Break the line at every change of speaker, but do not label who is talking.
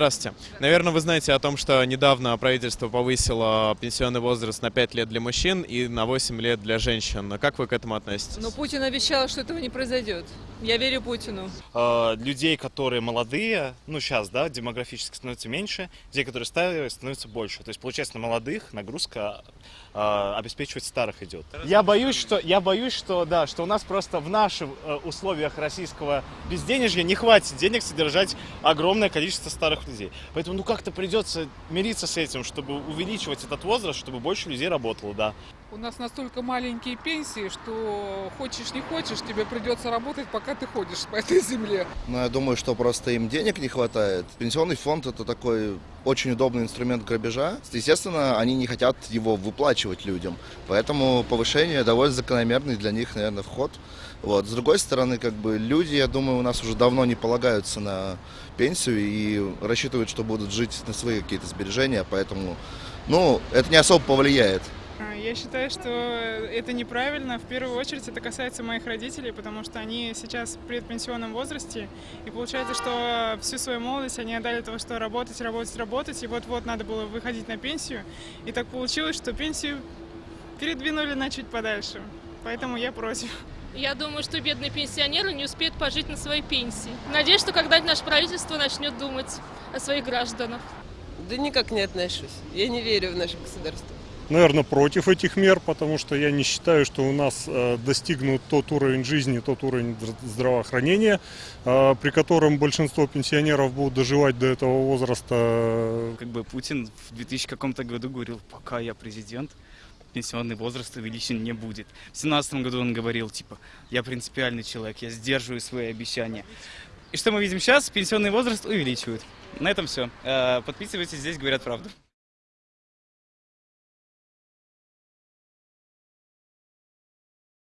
Здравствуйте. Наверное, вы знаете о том, что недавно правительство повысило пенсионный возраст на 5 лет для мужчин и на 8 лет для женщин. Как вы к этому относитесь?
Но Путин обещал, что этого не произойдет. Я верю Путину.
э, людей, которые молодые, ну сейчас, да, демографически становится меньше, людей, которые старые, становится больше. То есть, получается, на молодых нагрузка э, обеспечивать старых идет. Я боюсь, что, я боюсь, что, да, что у нас просто в наших э, условиях российского безденежья не хватит денег содержать огромное количество старых людей. Поэтому, ну, как-то придется мириться с этим, чтобы увеличивать этот возраст, чтобы больше людей работало, да.
У нас настолько маленькие пенсии, что хочешь не хочешь, тебе придется работать, пока ты ходишь по этой земле.
Но я думаю, что просто им денег не хватает. Пенсионный фонд это такой очень удобный инструмент грабежа. Естественно, они не хотят его выплачивать людям. Поэтому повышение довольно закономерный для них, наверное, вход. Вот. С другой стороны, как бы люди, я думаю, у нас уже давно не полагаются на пенсию и рассчитывают, что будут жить на свои какие-то сбережения, поэтому, ну, это не особо повлияет.
А, Я считаю, что это неправильно. В первую очередь это касается моих родителей, потому что они сейчас в предпенсионном возрасте. И получается, что всю свою молодость они отдали того, что работать, работать, работать. И вот-вот надо было выходить на пенсию. И так получилось, что пенсию передвинули на чуть подальше. Поэтому я против.
Я думаю, что бедные пенсионеры не успеют пожить на своей пенсии. Надеюсь, что когда-нибудь наше правительство начнет думать о своих гражданах.
Да никак не отношусь. Я не верю в наше государство.
наверное, против этих мер, потому что я не считаю, что у нас э, достигнут тот уровень жизни, тот уровень здра- здравоохранения, э, при котором большинство пенсионеров будут доживать до этого возраста.
как бы Путин в 2000 каком-то году говорил, пока я президент, пенсионный возраст увеличен не будет. В 2017 году он говорил, типа, я принципиальный человек, я сдерживаю свои обещания. И что мы видим сейчас? Пенсионный возраст увеличивают. На этом все. Подписывайтесь, здесь говорят правду.